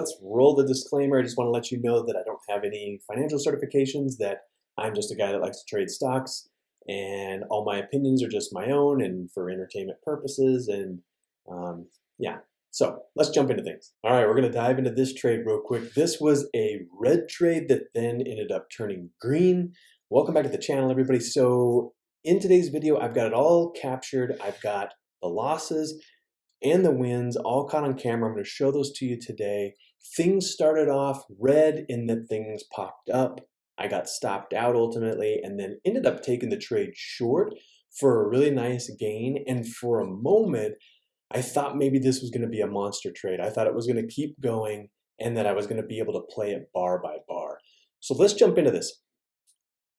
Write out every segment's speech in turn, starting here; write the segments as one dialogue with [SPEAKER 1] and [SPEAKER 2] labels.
[SPEAKER 1] let's roll the disclaimer. I just want to let you know that I don't have any financial certifications, that I'm just a guy that likes to trade stocks, and all my opinions are just my own and for entertainment purposes. And um, yeah, so let's jump into things. All right, we're going to dive into this trade real quick. This was a red trade that then ended up turning green. Welcome back to the channel, everybody. So in today's video, I've got it all captured. I've got the losses and the wins all caught on camera. I'm going to show those to you today. Things started off red in that things popped up. I got stopped out ultimately and then ended up taking the trade short for a really nice gain. And for a moment, I thought maybe this was going to be a monster trade. I thought it was going to keep going and that I was going to be able to play it bar by bar. So let's jump into this.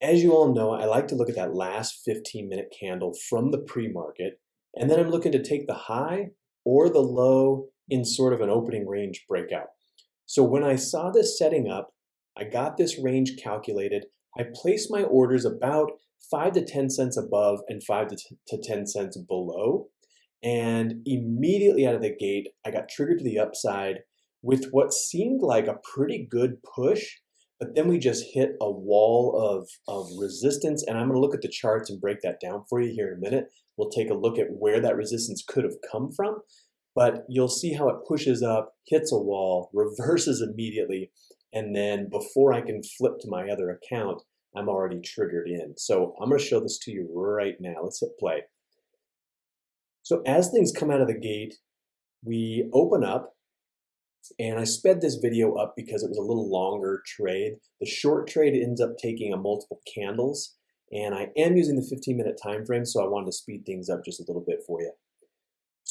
[SPEAKER 1] As you all know, I like to look at that last 15 minute candle from the pre-market, and then I'm looking to take the high or the low in sort of an opening range breakout. So when I saw this setting up, I got this range calculated. I placed my orders about 5 to 10 cents above and 5 to to 10 cents below. And immediately out of the gate, I got triggered to the upside with what seemed like a pretty good push but then we just hit a wall of, of resistance, and I'm going to look at the charts and break that down for you here in a minute. We'll take a look at where that resistance could have come from, but you'll see how it pushes up, hits a wall, reverses immediately, and then before I can flip to my other account, I'm already triggered in. So I'm going to show this to you right now. Let's hit play. So as things come out of the gate, we open up and I sped this video up because it was a little longer trade. The short trade ends up taking a multiple candles, and I am using the 15 minute time frame, so I wanted to speed things up just a little bit for you.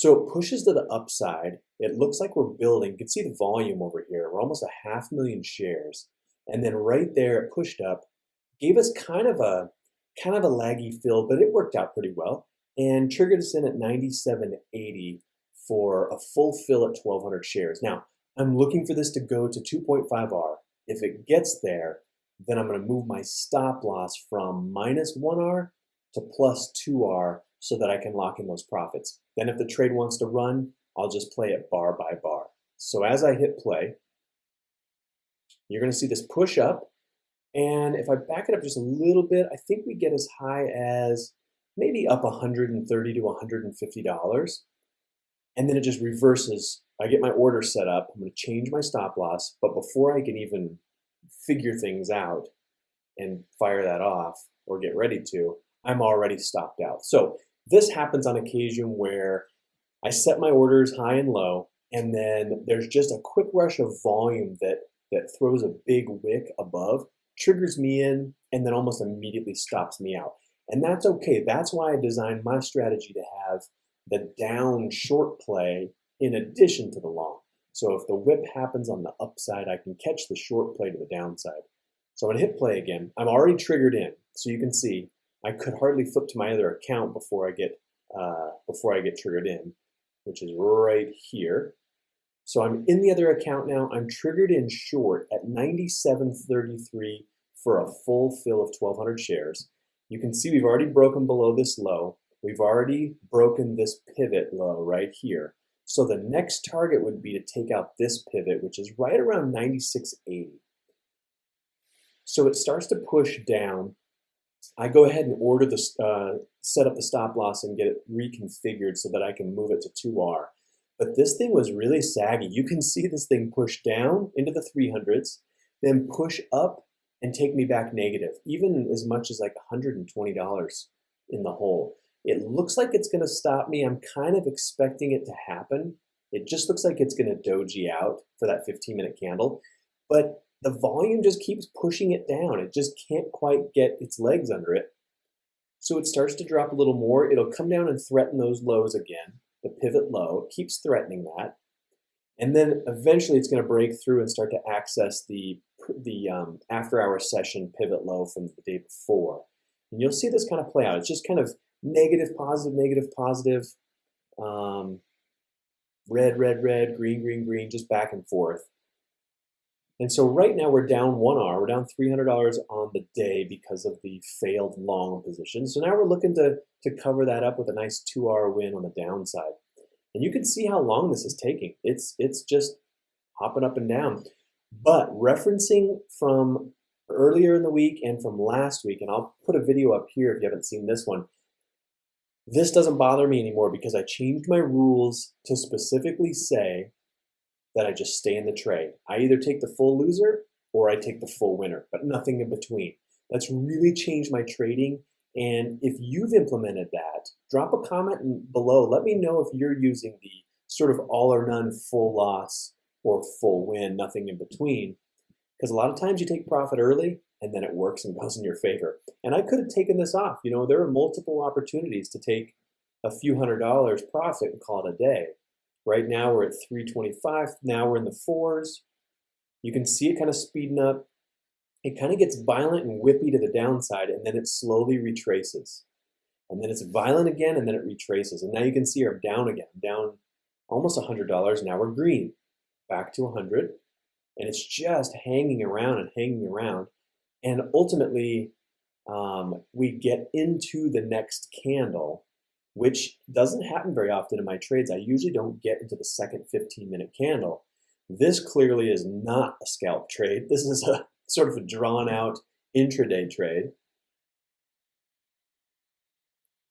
[SPEAKER 1] So it pushes to the upside. It looks like we're building. You can see the volume over here. We're almost a half million shares. And then right there, it pushed up, gave us kind of a kind of a laggy fill, but it worked out pretty well and triggered us in at 97.80 for a full fill at 1200 shares. Now, I'm looking for this to go to 2.5R. If it gets there, then I'm going to move my stop loss from minus 1R to plus 2R so that I can lock in those profits. Then if the trade wants to run, I'll just play it bar by bar. So as I hit play, you're going to see this push up. And if I back it up just a little bit, I think we get as high as maybe up 130 to $150. And then it just reverses I get my order set up, I'm to change my stop loss, but before I can even figure things out and fire that off or get ready to, I'm already stopped out. So this happens on occasion where I set my orders high and low, and then there's just a quick rush of volume that, that throws a big wick above, triggers me in, and then almost immediately stops me out. And that's okay. That's why I designed my strategy to have the down short play in addition to the long. So if the whip happens on the upside, I can catch the short play to the downside. So I'm gonna hit play again. I'm already triggered in, so you can see I could hardly flip to my other account before I get uh, before I get triggered in, which is right here. So I'm in the other account now. I'm triggered in short at 97.33 for a full fill of 1,200 shares. You can see we've already broken below this low. We've already broken this pivot low right here. So the next target would be to take out this pivot, which is right around 96.80. So it starts to push down. I go ahead and order the, uh, set up the stop loss and get it reconfigured so that I can move it to 2R. But this thing was really saggy. You can see this thing push down into the 300s, then push up and take me back negative, even as much as like $120 in the hole. It looks like it's going to stop me. I'm kind of expecting it to happen. It just looks like it's going to doji out for that 15 minute candle, but the volume just keeps pushing it down. It just can't quite get its legs under it. So it starts to drop a little more. It'll come down and threaten those lows again, the pivot low, it keeps threatening that. And then eventually it's going to break through and start to access the, the um, after hour session pivot low from the day before. And you'll see this kind of play out. It's just kind of negative, positive, negative, positive, um, red, red, red, green, green, green, just back and forth. And so right now we're down 1R, we're down $300 on the day because of the failed long position. So now we're looking to, to cover that up with a nice 2R win on the downside. And you can see how long this is taking. It's, it's just hopping up and down. But referencing from earlier in the week and from last week, and I'll put a video up here if you haven't seen this one, this doesn't bother me anymore because I changed my rules to specifically say that I just stay in the trade. I either take the full loser or I take the full winner, but nothing in between. That's really changed my trading. And if you've implemented that, drop a comment below. Let me know if you're using the sort of all or none full loss or full win, nothing in between. Because a lot of times you take profit early and then it works and goes in your favor. And I could have taken this off. You know, there are multiple opportunities to take a few hundred dollars profit and call it a day. Right now we're at 325. Now we're in the fours. You can see it kind of speeding up. It kind of gets violent and whippy to the downside and then it slowly retraces. And then it's violent again and then it retraces. And now you can see I'm down again, down almost $100. Now we're green, back to 100. And it's just hanging around and hanging around. And ultimately, um, we get into the next candle, which doesn't happen very often in my trades. I usually don't get into the second 15 minute candle. This clearly is not a scalp trade. This is a sort of a drawn out intraday trade.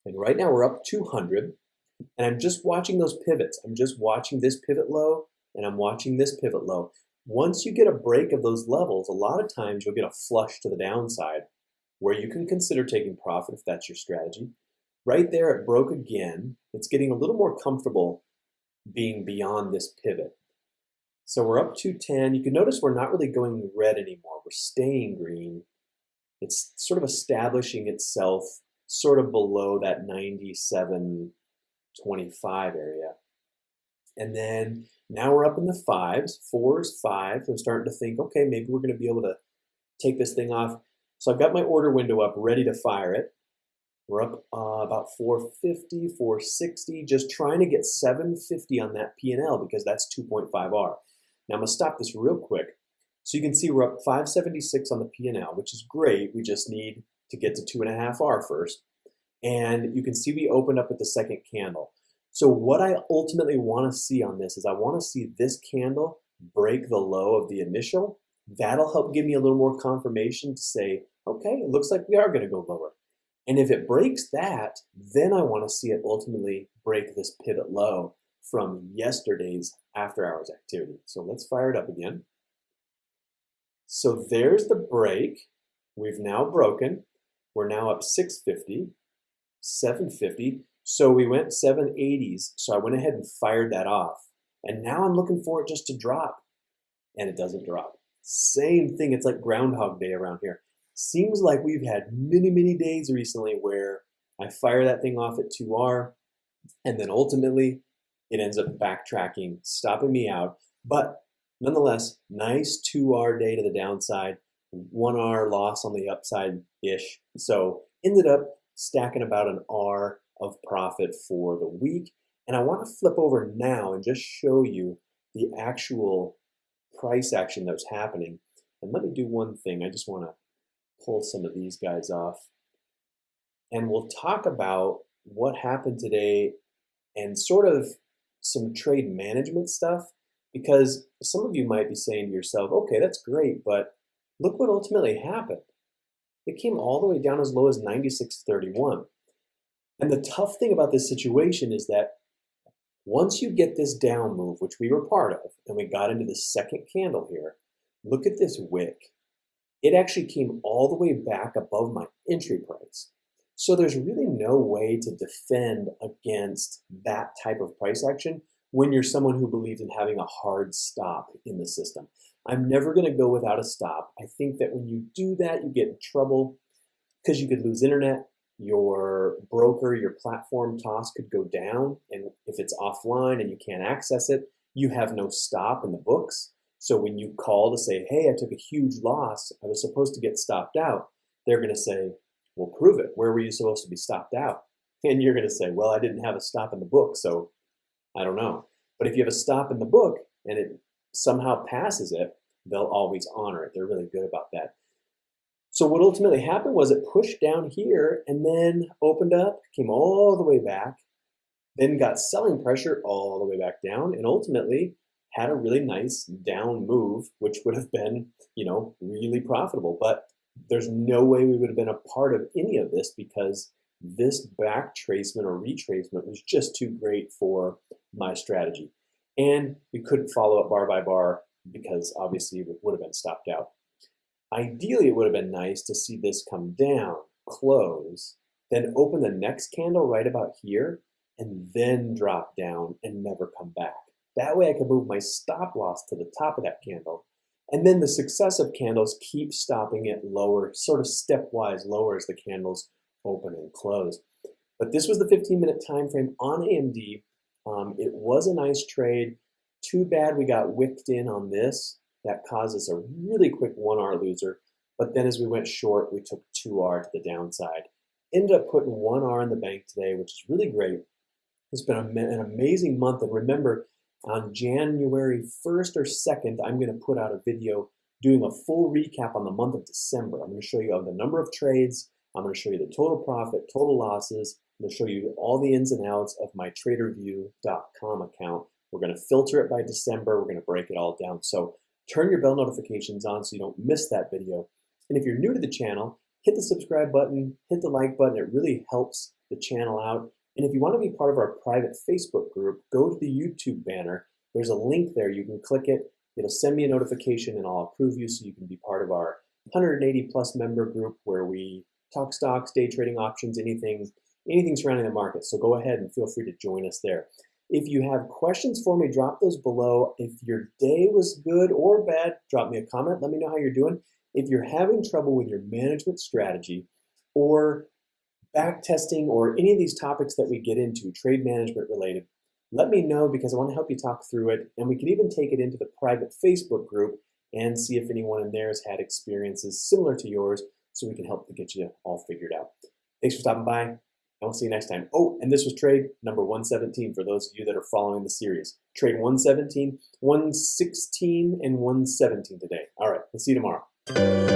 [SPEAKER 1] And right now we're up 200 and I'm just watching those pivots. I'm just watching this pivot low and I'm watching this pivot low. Once you get a break of those levels, a lot of times you'll get a flush to the downside where you can consider taking profit if that's your strategy. Right there, it broke again. It's getting a little more comfortable being beyond this pivot. So we're up to 10. You can notice we're not really going red anymore. We're staying green. It's sort of establishing itself sort of below that 97.25 area. And then now we're up in the fives, fours, fives. I'm starting to think, okay, maybe we're going to be able to take this thing off. So I've got my order window up, ready to fire it. We're up uh, about 450, 460, just trying to get 750 on that P&L because that's 2.5R. Now I'm to stop this real quick. So you can see we're up 576 on the P&L, which is great. We just need to get to 2.5R first. And you can see we opened up at the second candle. So what I ultimately want to see on this is I want to see this candle break the low of the initial. That'll help give me a little more confirmation to say, okay, it looks like we are going to go lower. And if it breaks that, then I want to see it ultimately break this pivot low from yesterday's after hours activity. So let's fire it up again. So there's the break. We've now broken. We're now up 650, 750. So we went 780s. So I went ahead and fired that off. And now I'm looking for it just to drop. And it doesn't drop. Same thing. It's like Groundhog Day around here. Seems like we've had many, many days recently where I fire that thing off at 2R. And then ultimately, it ends up backtracking, stopping me out. But nonetheless, nice 2R day to the downside, 1R loss on the upside ish. So ended up stacking about an R of profit for the week. And I want to flip over now and just show you the actual price action that was happening. And let me do one thing. I just want to pull some of these guys off. And we'll talk about what happened today and sort of some trade management stuff because some of you might be saying to yourself, okay, that's great, but look what ultimately happened. It came all the way down as low as 96.31. And the tough thing about this situation is that once you get this down move, which we were part of, and we got into the second candle here, look at this wick. It actually came all the way back above my entry price. So there's really no way to defend against that type of price action when you're someone who believes in having a hard stop in the system. I'm never going to go without a stop. I think that when you do that, you get in trouble because you could lose internet, your broker, your platform toss could go down. And if it's offline and you can't access it, you have no stop in the books. So when you call to say, hey, I took a huge loss, I was supposed to get stopped out, they're going to say, well, prove it. Where were you supposed to be stopped out? And you're going to say, well, I didn't have a stop in the book, so I don't know. But if you have a stop in the book and it somehow passes it, they'll always honor it. They're really good about that. So what ultimately happened was it pushed down here and then opened up, came all the way back, then got selling pressure all the way back down, and ultimately had a really nice down move, which would have been, you know, really profitable. But there's no way we would have been a part of any of this because this back tracement or retracement was just too great for my strategy. And we couldn't follow up bar by bar because obviously it would have been stopped out. Ideally, it would have been nice to see this come down, close, then open the next candle right about here, and then drop down and never come back. That way I can move my stop loss to the top of that candle. And then the successive candles keep stopping it lower, sort of stepwise lower as the candles open and close. But this was the 15 minute time frame on AMD. Um, it was a nice trade. Too bad we got wicked in on this. That causes a really quick 1R loser. But then as we went short, we took 2R to the downside. Ended up putting 1R in the bank today, which is really great. It's been an amazing month. And remember, on January 1st or 2nd, I'm going to put out a video doing a full recap on the month of December. I'm going to show you the number of trades. I'm going to show you the total profit, total losses. I'm going to show you all the ins and outs of my Tradervue.com account. We're going to filter it by December. We're going to break it all down. So turn your bell notifications on so you don't miss that video. And if you're new to the channel, hit the subscribe button, hit the like button. It really helps the channel out. And if you want to be part of our private Facebook group, go to the YouTube banner. There's a link there. You can click it. It'll send me a notification and I'll approve you so you can be part of our 180 plus member group where we talk stocks, day trading options, anything, anything surrounding the market. So go ahead and feel free to join us there. If you have questions for me, drop those below. If your day was good or bad, drop me a comment. Let me know how you're doing. If you're having trouble with your management strategy or back testing or any of these topics that we get into, trade management related, let me know because I want to help you talk through it. And we can even take it into the private Facebook group and see if anyone in there has had experiences similar to yours so we can help to get you all figured out. Thanks for stopping by, and we'll see you next time. Oh, and this was trade number 117 for those of you that are following the series. Trade 117, 116, and 117 today. All right, we'll see you tomorrow.